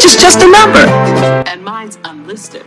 age is just a number. And mine's unlisted.